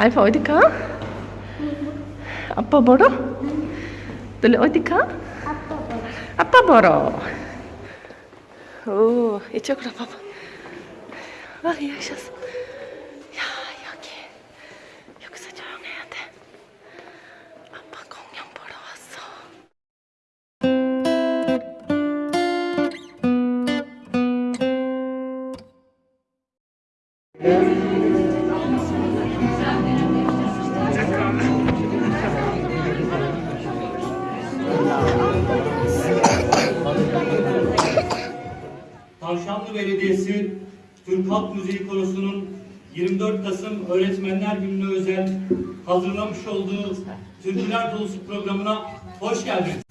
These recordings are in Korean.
알파 어디 가? 아빠 보러? 너네 어디 가? 아빠 봐. 아빠 보러. 오, 이쪽으로 봐봐. 아, 여기 오셨어. 야, 여기. 여기서 조용해야 돼. 아빠 공룡 보러 왔어. Tavşanlı Belediyesi Türk Halk Müziği Korosu'nun 24 Kasım Öğretmenler Günü'ne özel hazırlamış olduğu Türküler Dolusu programına hoş geldiniz.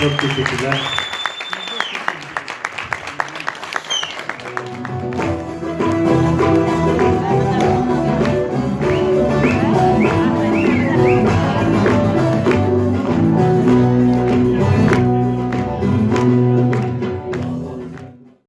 Çok teşekkürler.